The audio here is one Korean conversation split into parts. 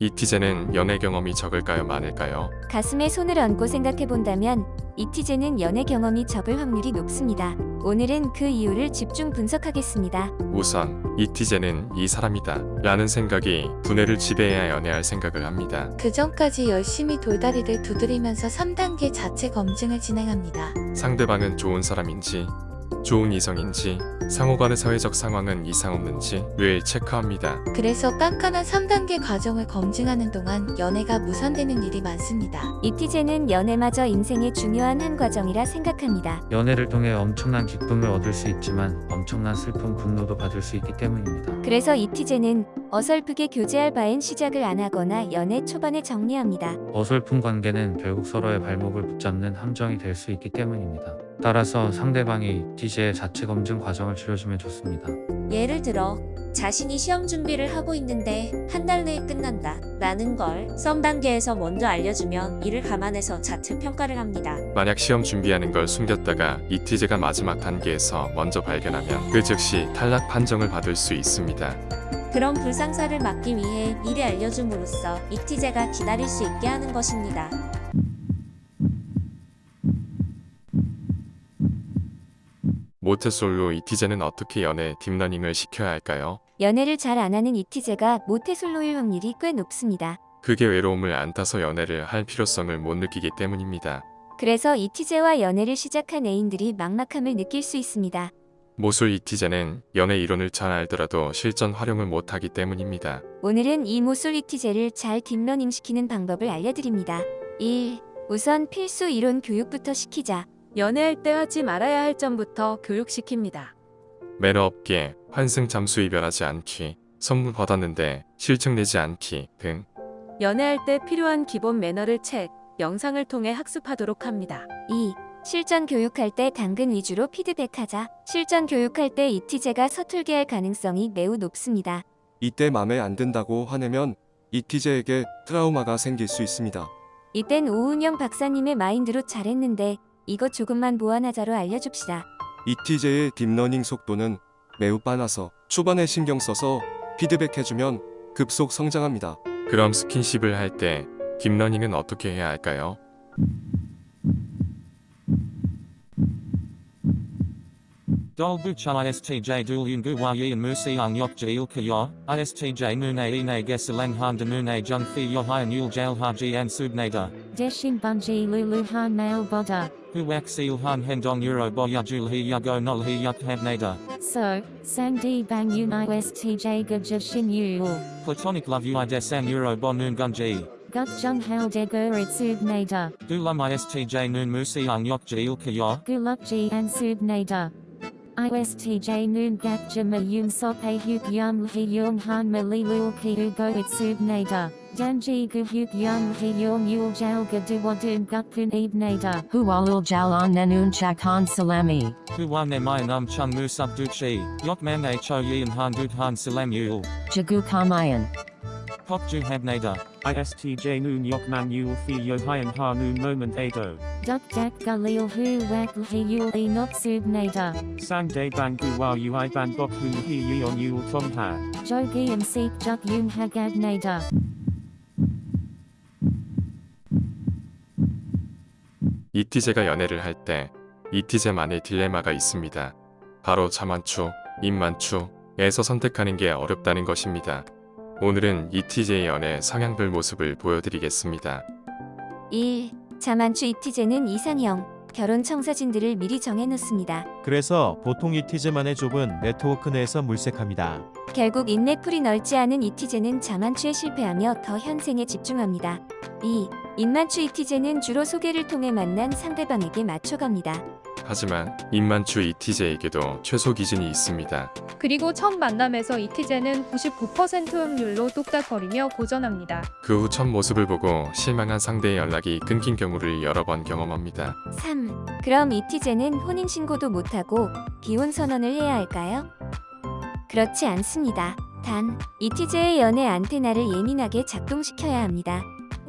이티제는 연애 경험이 적을까요 많을까요? 가슴에 손을 얹고 생각해본다면 이티제는 연애 경험이 적을 확률이 높습니다. 오늘은 그 이유를 집중 분석하겠습니다. 우선 이티제는 이 사람이다 라는 생각이 두뇌를 지배해야 연애할 생각을 합니다. 그 전까지 열심히 돌다리를 두드리면서 3단계 자체 검증을 진행합니다. 상대방은 좋은 사람인지 좋은 이성인지 상호간의 사회적 상황은 이상 없는지 늘 체크합니다. 그래서 깐깐한 3단계 과정을 검증하는 동안 연애가 무산되는 일이 많습니다. 이티제는 연애마저 인생의 중요한 한 과정이라 생각합니다. 연애를 통해 엄청난 기쁨을 얻을 수 있지만 엄청난 슬픔, 분노도 받을 수 있기 때문입니다. 그래서 이티제는 어설프게 교제할 바엔 시작을 안 하거나 연애 초반에 정리합니다. 어설픈 관계는 결국 서로의 발목을 붙잡는 함정이 될 수 있기 때문입니다. 따라서 상대방이 티제의 자체 검증 과정을 치러주면 좋습니다. 예를 들어 자신이 시험 준비를 하고 있는데 한 달 내에 끝난다 라는 걸 썸 단계에서 먼저 알려주면 이를 감안해서 자체 평가를 합니다. 만약 시험 준비하는 걸 숨겼다가 이티제가 마지막 단계에서 먼저 발견하면 그 즉시 탈락 판정을 받을 수 있습니다. 그런 불상사를 막기 위해 미리 알려줌으로써 이티제가 기다릴 수 있게 하는 것입니다. 모태솔로 이티제는 어떻게 연애 딥러닝을 시켜야 할까요? 연애를 잘 안 하는 이티제가 모태솔로일 확률이 꽤 높습니다. 그게 외로움을 안 타서 연애를 할 필요성을 못 느끼기 때문입니다. 그래서 이티제와 연애를 시작한 애인들이 막막함을 느낄 수 있습니다. 모쏠 이티제는 연애 이론을 잘 알더라도 실전 활용을 못하기 때문입니다. 오늘은 이 모쏠 이티제를 잘 딥러닝시키는 방법을 알려드립니다. 1. 우선 필수 이론 교육부터 시키자. 연애할 때 하지 말아야 할 점부터 교육시킵니다. 매너 없게 환승 잠수 이별하지 않기, 선물 받았는데 실증 내지 않기 등 연애할 때 필요한 기본 매너를 책, 영상을 통해 학습하도록 합니다. 2. 실전 교육할 때 당근 위주로 피드백하자. 실전 교육할 때 이티제가 서툴게 할 가능성이 매우 높습니다. 이때 맘에 안 든다고 화내면 이티제에게 트라우마가 생길 수 있습니다. 이땐 오은영 박사님의 마인드로 잘했는데 이거 조금만 보완하자로 알려줍시다. 이티제의 딥러닝 속도는 매우 빨라서 초반에 신경 써서 피드백해주면 급속 성장합니다. 그럼 스킨십을 할 때 딥러닝은 어떻게 해야 할까요? Dolbu cha istj dulyungu wayin musiang yokja ilkaya, istj mune ine geseleng handa mune jung fi yohayan yul jail haji en subnada. Deshin bunji luluhan mail boda. Huak silhan hendong euro boyajul hi yago nol hi yuk hebnada. So, sangdi bang unai istj gajashin yul. Platonic love ui desang euro bonun gunji. Gut jung hal de gurid subnada. Gulam istj nun musiang yokja ilkaya. Gulukji and subnada. ISTJ noon gakja mayun sope huk yum hyung han malilul kiu go itsub nader. Danji gu huk yum hyung yul jal gaduwadun gukpun ib nader. Hualul jal on nenun chak han salami. Huwan emai num chung mu subduchi. Yotman ho yin han dud han salam yul. Jagu kamayan. Habnada, ISTJ Noon Yokman Yul Fi Yohyan Ha Noon Moment Ado. Duk Dak Galil Hu Wak Hi Yul E Not Sub Nada. Sang Day Bangu Wa Ui Ban Bok Hun Hi Yon Yul Tom Ha. Jogi and Seek Juk Yung Hagad Nada. 이티제가 연애를 할 때 이티제만의 딜레마가 있습니다. 바로 자만추, 입만추에서 선택하는 게 어렵다는 것입니다. 오늘은 이티제의 연애 성향별 모습을 보여드리겠습니다. 1. 자만추 이티제는 이상형. 결혼 청사진들을 미리 정해놓습니다. 그래서 보통 이티즈만의 좁은 네트워크 내에서 물색합니다. 결국 인맥풀이 넓지 않은 이티제는 자만추에 실패하며 더 현생에 집중합니다. 2. 인만추 이티제는 주로 소개를 통해 만난 상대방에게 맞춰갑니다. 하지만 입만추 이티제에게도 최소 기준이 있습니다. 그리고 첫 만남에서 이티제는 99% 확률로 뚝딱거리며 고전합니다. 그 후 첫 모습을 보고 실망한 상대의 연락이 끊긴 경우를 여러 번 경험합니다. 3. 그럼 이티제는 혼인신고도 못하고 기혼 선언을 해야 할까요? 그렇지 않습니다. 단, 이티제의 연애 안테나를 예민하게 작동시켜야 합니다.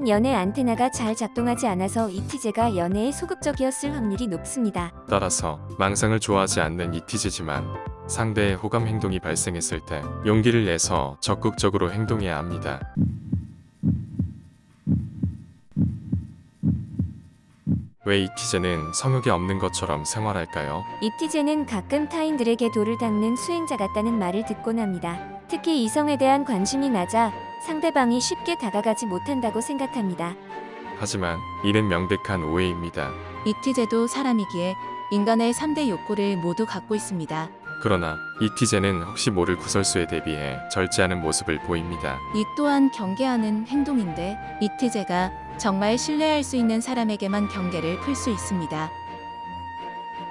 연애 안테나가 잘 작동하지 않아서 이티제가 연애에 소극적이었을 확률이 높습니다. 따라서 망상을 좋아하지 않는 이티제지만 상대의 호감 행동이 발생했을 때 용기를 내서 적극적으로 행동해야 합니다. 왜 이티제는 성욕이 없는 것처럼 생활할까요? 이티제는 가끔 타인들에게 돌을 닦는 수행자 같다는 말을 듣곤 합니다. 특히 이성에 대한 관심이 낮아 상대방이 쉽게 다가가지 못한다고 생각합니다. 하지만 이는 명백한 오해입니다. 이티제도 사람이기에 인간의 3대 욕구를 모두 갖고 있습니다. 그러나 이티제는 혹시 모를 구설수에 대비해 절제하는 모습을 보입니다. 이 또한 경계하는 행동인데 이티제가 정말 신뢰할 수 있는 사람에게만 경계를 풀 수 있습니다.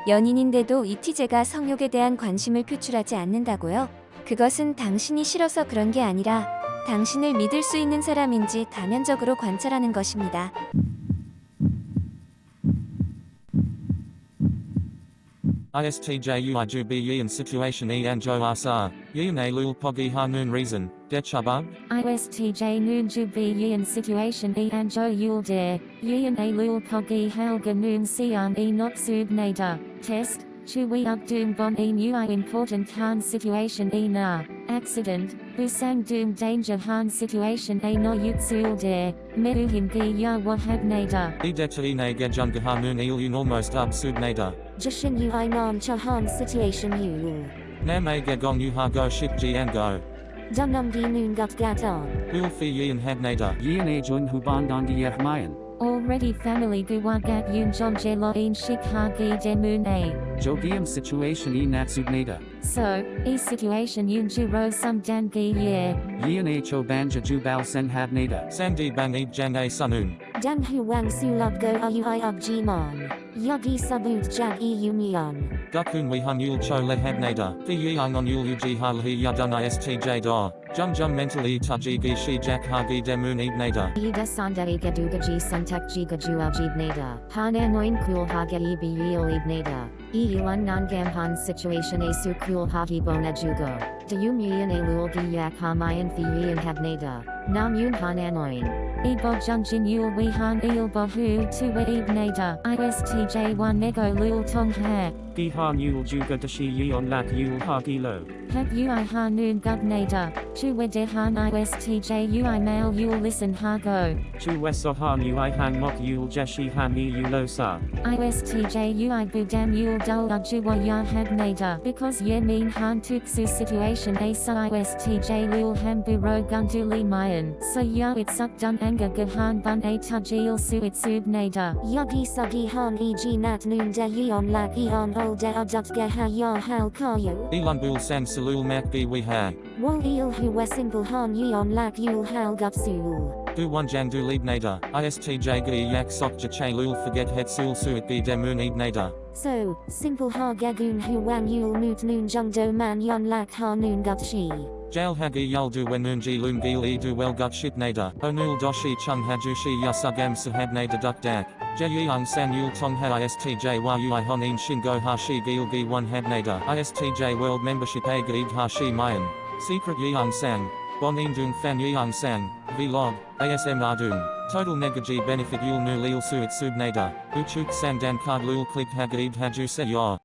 연인인데도 이티제가 성욕에 대한 관심을 표출하지 않는다고요? 그것은 당신이 싫어서 그런 게 아니라 당신을 믿을 수 있는 사람인지 다면적으로 관찰하는 것입니다. ISTJ uiju b yin situation e anjo rsr, yin a lul pogi ha noon reason, de chubug? ISTJ noon ju bi yin situation e anjo yul de, yin a lul pogi halga noon sian e not sub nada, test, Chui Ugdung Bon E i Important Han Situation E Na, Accident, Busang Doom Danger Han Situation A No Yutsul Dare, Meduhim Gi Ya Wahab Nader. Edecha E Naga Jungaha Moon Ilun Almost Absud Nader. Jashin Yu I Nam Chahan Situation Yu. ge Gong Yuha Go Ship Gian Go. Dunum Di Noon Gut Gata. Ulfi Yin Habnader. Yin E Jun Hubandan Di Yahmayan. Already family guwagat yun jomjelo in shikhagi demun a. Jogium situation e nida So, e situation yun juro sum dangi ye. Yin ho banja jubal senhabnata. Sandi bang e jan a sunun. Dang huang sulub go ayuiub jimon. Yugi subut jag e union. Gukun wihung yul cho lehabnada, pyeong on yul uji ha lhi yadun istj da, jung jung mentally tuji gi shi jak ha gi demun ibnada. Yiga sandai gadugaji suntuk jigajua jibnada, hane noin kul ha ge ibi yul ibnada, e yulun nangam han situation asu kul ha bona jugo, de yum a lul gi yak ha fi yin habnada, nam yun han anoin. Ebog Junjin Yul Wehan Eel Bohu Tuwa Eb Nader ISTJ1 Nego Lul Tong Hair Gihan Yul Juga Dashi Yon Lak Yul Hagilo Heb Ui Hanun Gud Nader Tuwa Dehan ISTJ Ui Mail Yul Listen Hago Tuwa Sohan Ui Hang Mok Yul Jeshi Hami Yulosa ISTJ Ui Budam Yul Dul Ujuwa Ya Heb Nada Because Ye Mean Han Tuksu Situation Asa ISTJ Lul Hembu Ro Gunduli Mayan So Ya It's Up Done anga gahan bun a tajil su it subnada. Yugi sugi han g nat noon de yeon lak eon ol de adut ge ha ya hal kayo. Elon bul sang salul mak gi we ha. Wol il hu wesingle han yeon lak yul hal. Du one jang du. ISTJ gi yak sok jache lul forget het sul suit gi demun. So, simple ha gagun hu wang yul moot noon jung do man yon lak ha noon gupshi. Jail Jalhagi Yaldu wenunji lungil welgut shipnada onul doshi chung hajushi yasugam sahabnada duck dak, jeyung sanul tongha istj yui honin shingo hashi gilgi one habnada, istj world membership agid hashi mayan, secret yeung sang, bon indung fan yeung sang, vlog, asm ardung. Total negaji benefit yul nu lil suit subnada, uchuk sandan card lul click hagid hajuse ya.